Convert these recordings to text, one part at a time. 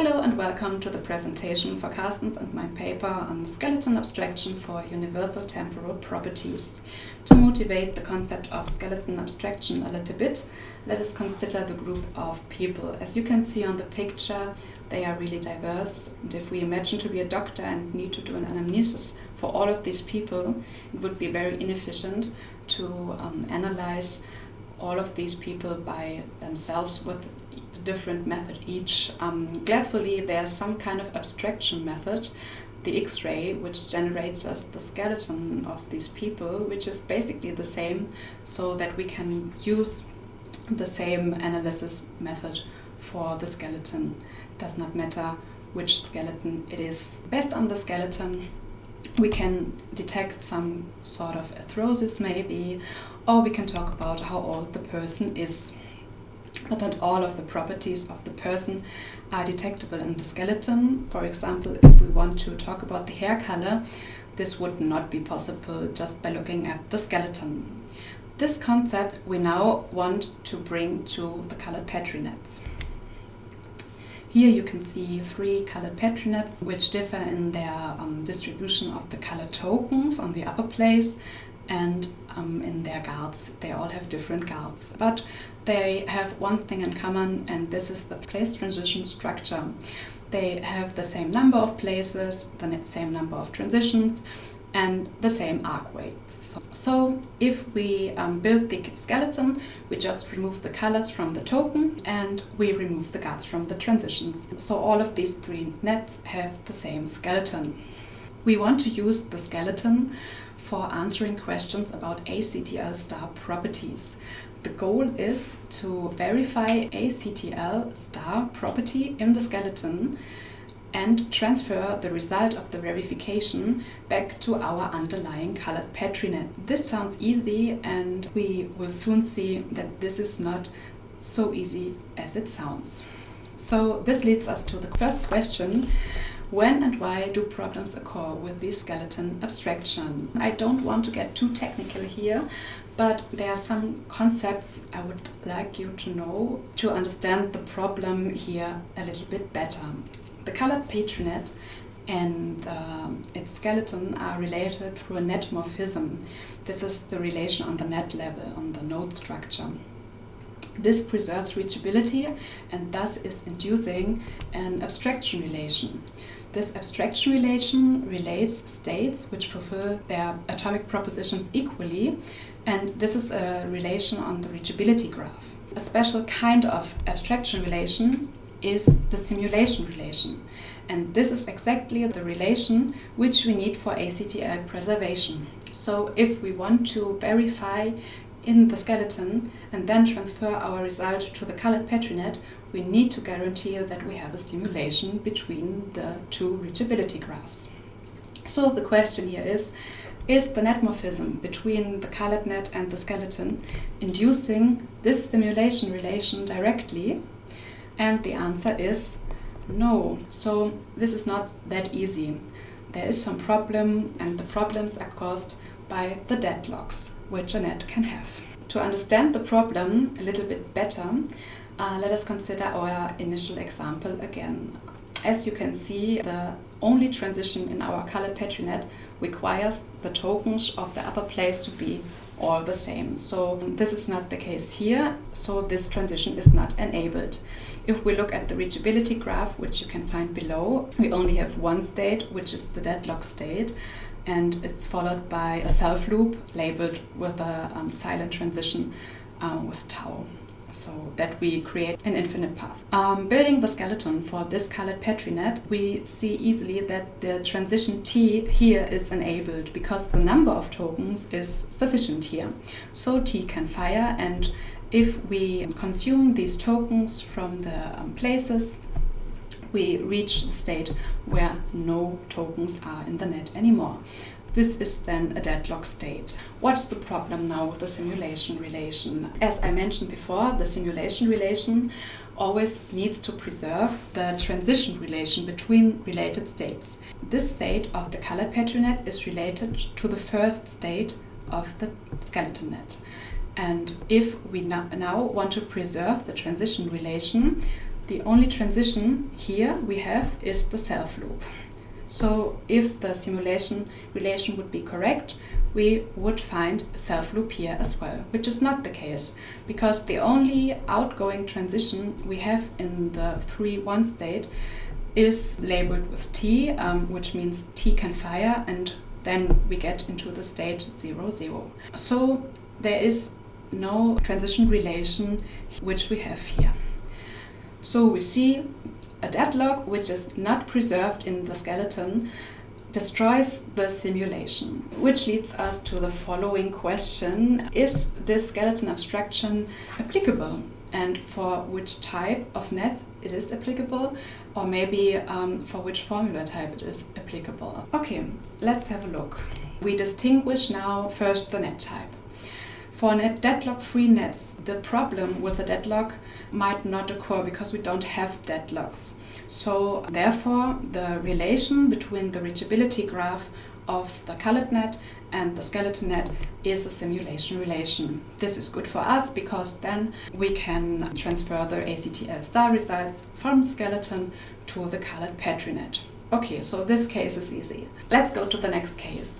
Hello and welcome to the presentation for Karsten's and my paper on skeleton abstraction for universal temporal properties. To motivate the concept of skeleton abstraction a little bit, let us consider the group of people. As you can see on the picture, they are really diverse. And if we imagine to be a doctor and need to do an anamnesis for all of these people, it would be very inefficient to um, analyze all of these people by themselves with different method each. Um, gladfully, there's some kind of abstraction method, the X-ray, which generates us the skeleton of these people, which is basically the same, so that we can use the same analysis method for the skeleton. Does not matter which skeleton it is. Based on the skeleton, we can detect some sort of arthrosis maybe, or we can talk about how old the person is. But not all of the properties of the person are detectable in the skeleton. For example, if we want to talk about the hair color, this would not be possible just by looking at the skeleton. This concept we now want to bring to the colored Petri nets. Here you can see three colored Petri nets which differ in their um, distribution of the color tokens on the upper place and um, in their guards. They all have different guards, but they have one thing in common and this is the place transition structure. They have the same number of places, the same number of transitions and the same arc weights. So if we um, build the skeleton, we just remove the colors from the token and we remove the guards from the transitions. So all of these three nets have the same skeleton. We want to use the skeleton for answering questions about ACTL star properties. The goal is to verify ACTL star property in the skeleton and transfer the result of the verification back to our underlying colored PetriNet. This sounds easy and we will soon see that this is not so easy as it sounds. So this leads us to the first question. When and why do problems occur with the skeleton abstraction? I don't want to get too technical here, but there are some concepts I would like you to know to understand the problem here a little bit better. The colored PetriNet and uh, its skeleton are related through a net morphism. This is the relation on the net level, on the node structure. This preserves reachability and thus is inducing an abstraction relation. This abstraction relation relates states which fulfill their atomic propositions equally and this is a relation on the reachability graph. A special kind of abstraction relation is the simulation relation. And this is exactly the relation which we need for ACTL preservation. So if we want to verify in the skeleton and then transfer our result to the colored PetriNet, we need to guarantee that we have a simulation between the two reachability graphs. So the question here is, is the net morphism between the colored net and the skeleton inducing this simulation relation directly and the answer is no. So this is not that easy. There is some problem and the problems are caused by the deadlocks which a net can have. To understand the problem a little bit better, uh, let us consider our initial example again. As you can see, the only transition in our colored PetriNet requires the tokens of the upper place to be all the same. So this is not the case here, so this transition is not enabled. If we look at the reachability graph, which you can find below, we only have one state, which is the deadlock state, and it's followed by a self loop labeled with a um, silent transition um, with tau so that we create an infinite path. Um, building the skeleton for this colored PetriNet, we see easily that the transition T here is enabled because the number of tokens is sufficient here. So T can fire and if we consume these tokens from the um, places, we reach the state where no tokens are in the net anymore. This is then a deadlock state. What's the problem now with the simulation relation? As I mentioned before, the simulation relation always needs to preserve the transition relation between related states. This state of the colored PetriNet is related to the first state of the skeleton net. And if we now want to preserve the transition relation, The only transition here we have is the self loop. So if the simulation relation would be correct, we would find a self loop here as well, which is not the case because the only outgoing transition we have in the 3-1 state is labeled with T, um, which means T can fire and then we get into the state 0, 0. So there is no transition relation which we have here. So we see a deadlock which is not preserved in the skeleton destroys the simulation, which leads us to the following question. Is this skeleton abstraction applicable? And for which type of net it is applicable, or maybe um, for which formula type it is applicable. Okay, let's have a look. We distinguish now first the net type. For net deadlock-free nets, the problem with the deadlock might not occur because we don't have deadlocks. So therefore, the relation between the reachability graph of the colored net and the skeleton net is a simulation relation. This is good for us because then we can transfer the ACTL star results from skeleton to the colored Petri net. Okay, so this case is easy. Let's go to the next case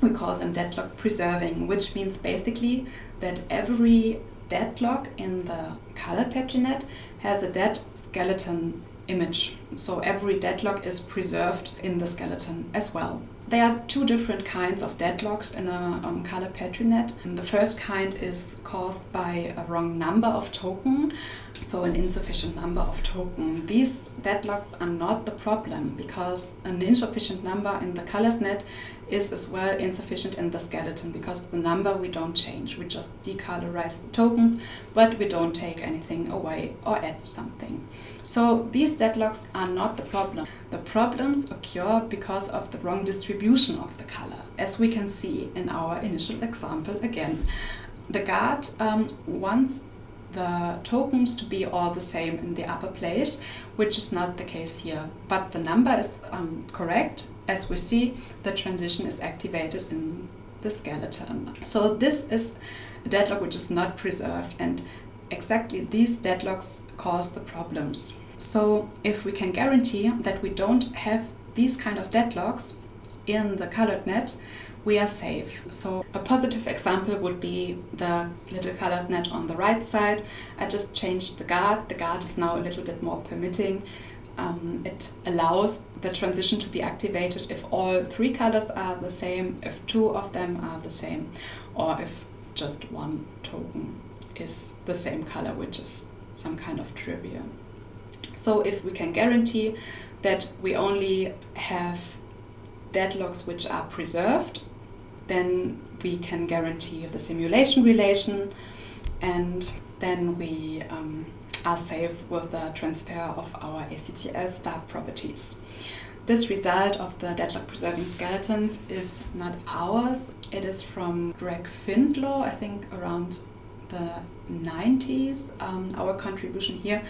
we call them deadlock preserving, which means basically that every deadlock in the color PetriNet has a dead skeleton image. So every deadlock is preserved in the skeleton as well. There are two different kinds of deadlocks in a um, color PetriNet. The first kind is caused by a wrong number of token, so an insufficient number of token. These deadlocks are not the problem because an insufficient number in the colored net is as well insufficient in the skeleton because the number we don't change. We just decolorize the tokens, but we don't take anything away or add something. So these deadlocks are not the problem. The problems occur because of the wrong distribution of the color, as we can see in our initial example again. The guard um, wants the tokens to be all the same in the upper place, which is not the case here. But the number is um, correct. As we see, the transition is activated in the skeleton. So this is a deadlock which is not preserved and exactly these deadlocks cause the problems. So if we can guarantee that we don't have these kind of deadlocks in the colored net, we are safe. So a positive example would be the little colored net on the right side. I just changed the guard. The guard is now a little bit more permitting. Um, it allows the transition to be activated if all three colors are the same, if two of them are the same, or if just one token is the same color, which is some kind of trivia. So if we can guarantee that we only have deadlocks which are preserved then we can guarantee the simulation relation and then we um, are safe with the transfer of our ACTL star properties. This result of the deadlock preserving skeletons is not ours. It is from Greg Findlow, I think around the 90s. Um, our contribution here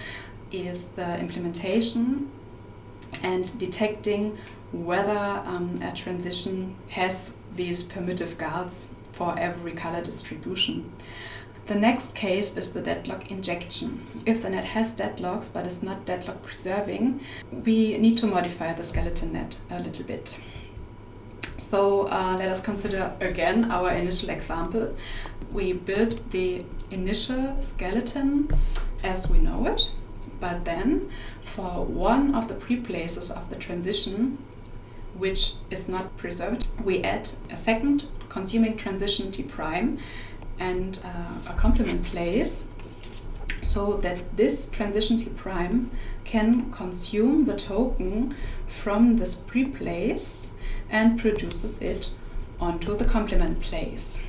is the implementation and detecting whether um, a transition has these permittive guards for every color distribution. The next case is the deadlock injection. If the net has deadlocks but is not deadlock preserving, we need to modify the skeleton net a little bit. So uh, let us consider again our initial example. We build the initial skeleton as we know it, but then for one of the pre-places of the transition, which is not preserved, we add a second consuming transition T prime and uh, a complement place so that this transition T prime can consume the token from this pre-place and produces it onto the complement place.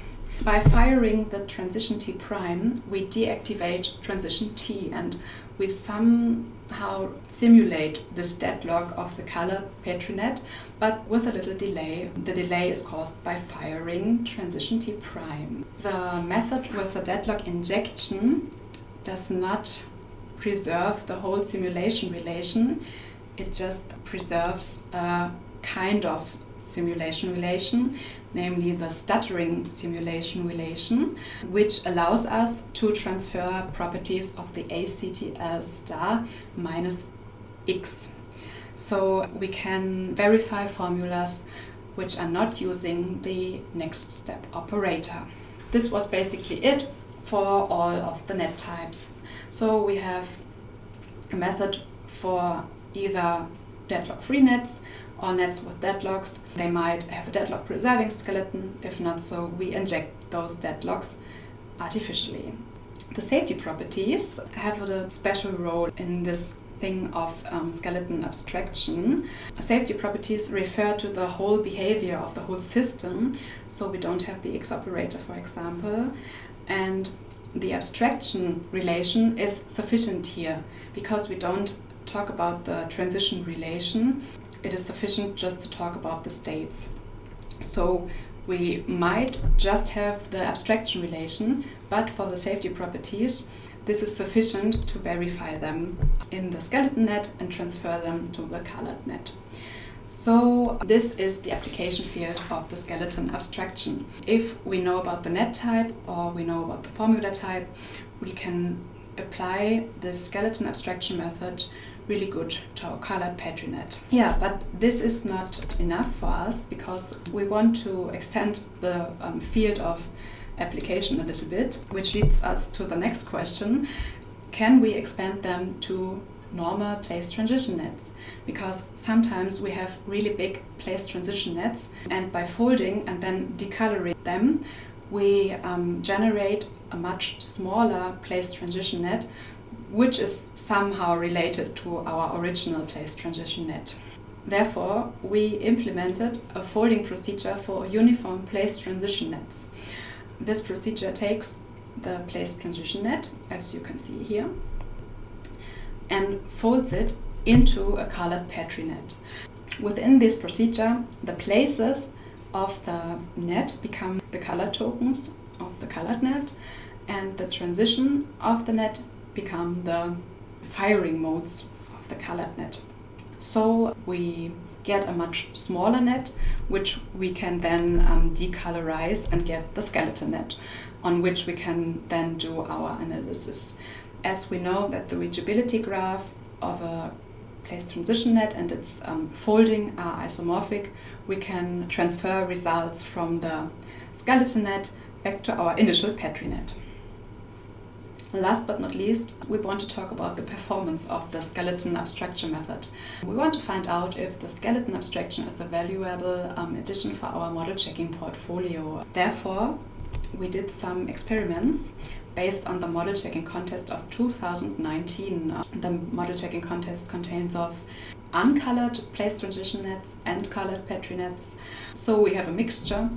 By firing the transition T prime, we deactivate transition T and we somehow simulate this deadlock of the color PetriNet, but with a little delay. The delay is caused by firing transition T prime. The method with the deadlock injection does not preserve the whole simulation relation. It just preserves a kind of simulation relation, namely the stuttering simulation relation, which allows us to transfer properties of the ACTL star minus x. So we can verify formulas which are not using the next step operator. This was basically it for all of the net types. So we have a method for either deadlock-free nets or nets with deadlocks. They might have a deadlock preserving skeleton. If not so, we inject those deadlocks artificially. The safety properties have a special role in this thing of um, skeleton abstraction. Safety properties refer to the whole behavior of the whole system, so we don't have the X operator, for example. And the abstraction relation is sufficient here because we don't talk about the transition relation it is sufficient just to talk about the states. So we might just have the abstraction relation, but for the safety properties, this is sufficient to verify them in the skeleton net and transfer them to the colored net. So this is the application field of the skeleton abstraction. If we know about the net type or we know about the formula type, we can apply the skeleton abstraction method really good to our colored Petri net. Yeah, but this is not enough for us because we want to extend the um, field of application a little bit, which leads us to the next question. Can we expand them to normal place transition nets because sometimes we have really big place transition nets and by folding and then decoloring them we um, generate a much smaller place transition net which is somehow related to our original place transition net. Therefore, we implemented a folding procedure for uniform place transition nets. This procedure takes the place transition net, as you can see here, and folds it into a colored Petri net. Within this procedure, the places of the net become the color tokens of the colored net, and the transition of the net become the firing modes of the colored net. So we get a much smaller net, which we can then um, decolorize and get the skeleton net, on which we can then do our analysis. As we know that the reachability graph of a place transition net and its um, folding are isomorphic, we can transfer results from the skeleton net back to our initial Petri net. Last but not least, we want to talk about the performance of the skeleton abstraction method. We want to find out if the skeleton abstraction is a valuable um, addition for our model checking portfolio. Therefore, we did some experiments based on the model checking contest of 2019. The model checking contest contains of uncolored place transition nets and colored Petri nets. So we have a mixture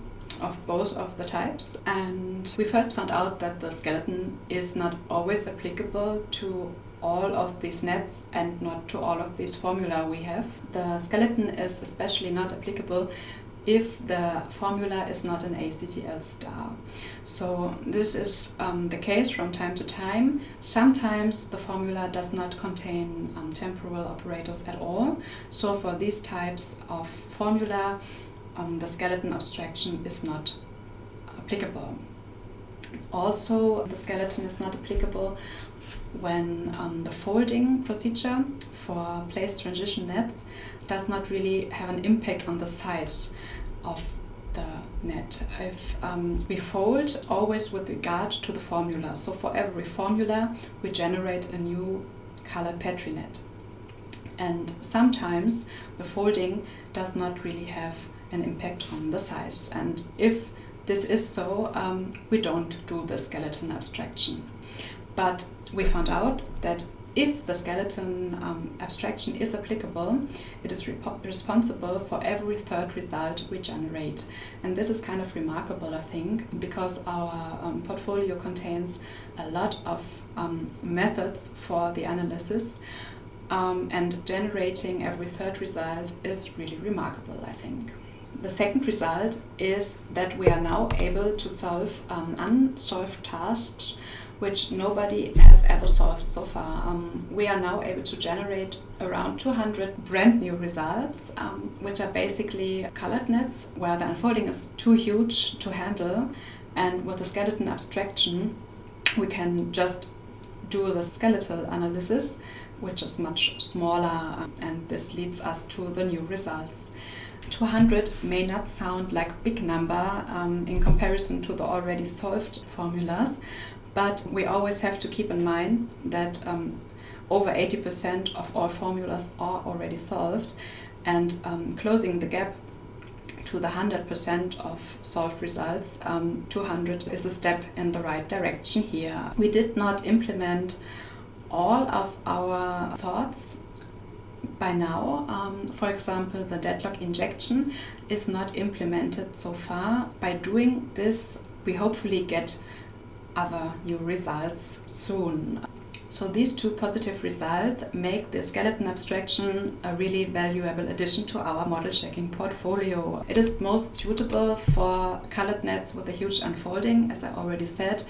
of both of the types. And we first found out that the skeleton is not always applicable to all of these nets and not to all of these formula we have. The skeleton is especially not applicable if the formula is not an ACTL star. So this is um, the case from time to time. Sometimes the formula does not contain um, temporal operators at all. So for these types of formula, um, the skeleton abstraction is not applicable. Also, the skeleton is not applicable when um, the folding procedure for place transition nets does not really have an impact on the size of the net. If um, we fold always with regard to the formula, so for every formula we generate a new colored Petri net. And sometimes the folding does not really have an impact on the size. And if this is so, um, we don't do the skeleton abstraction. But we found out that if the skeleton um, abstraction is applicable, it is responsible for every third result we generate. And this is kind of remarkable, I think, because our um, portfolio contains a lot of um, methods for the analysis. Um, and generating every third result is really remarkable, I think. The second result is that we are now able to solve um, unsolved tasks which nobody has ever solved so far. Um, we are now able to generate around 200 brand new results, um, which are basically colored nets where the unfolding is too huge to handle. And with the skeleton abstraction, we can just do the skeletal analysis, which is much smaller, and this leads us to the new results. 200 may not sound like big number um, in comparison to the already solved formulas, but we always have to keep in mind that um, over 80% of all formulas are already solved, and um, closing the gap to the 100% of solved results, um, 200 is a step in the right direction here. We did not implement all of our thoughts by now. Um, for example, the deadlock injection is not implemented so far. By doing this, we hopefully get other new results soon. So these two positive results make the skeleton abstraction a really valuable addition to our model checking portfolio. It is most suitable for colored nets with a huge unfolding, as I already said.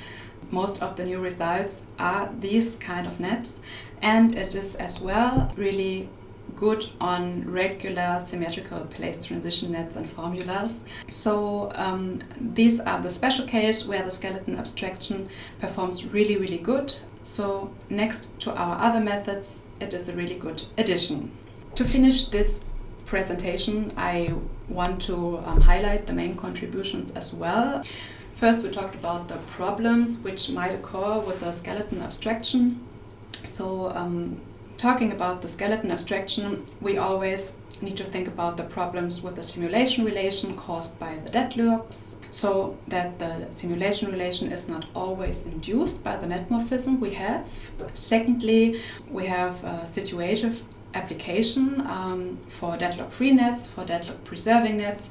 Most of the new results are these kind of nets and it is as well really good on regular symmetrical place transition nets and formulas. So um, these are the special case where the skeleton abstraction performs really, really good. So next to our other methods, it is a really good addition. To finish this presentation, I want to um, highlight the main contributions as well. First, we talked about the problems which might occur with the skeleton abstraction. So um, talking about the skeleton abstraction, we always need to think about the problems with the simulation relation caused by the deadlocks, so that the simulation relation is not always induced by the net morphism we have. Secondly, we have a situative application um, for deadlock-free nets, for deadlock-preserving nets.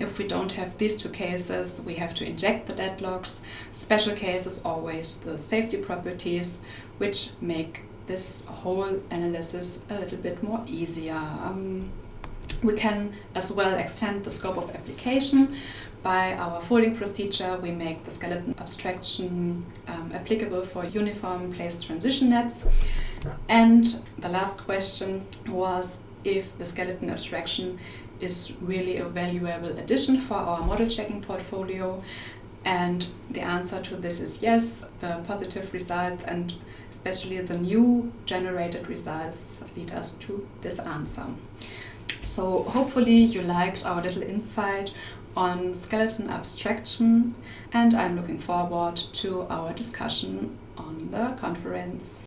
If we don't have these two cases, we have to inject the deadlocks. Special cases always the safety properties, which make this whole analysis a little bit more easier. Um, we can as well extend the scope of application. By our folding procedure, we make the skeleton abstraction um, applicable for uniform place transition nets. And the last question was if the skeleton abstraction is really a valuable addition for our model checking portfolio. And the answer to this is yes, the positive results and especially the new generated results lead us to this answer. So hopefully you liked our little insight on skeleton abstraction and I'm looking forward to our discussion on the conference.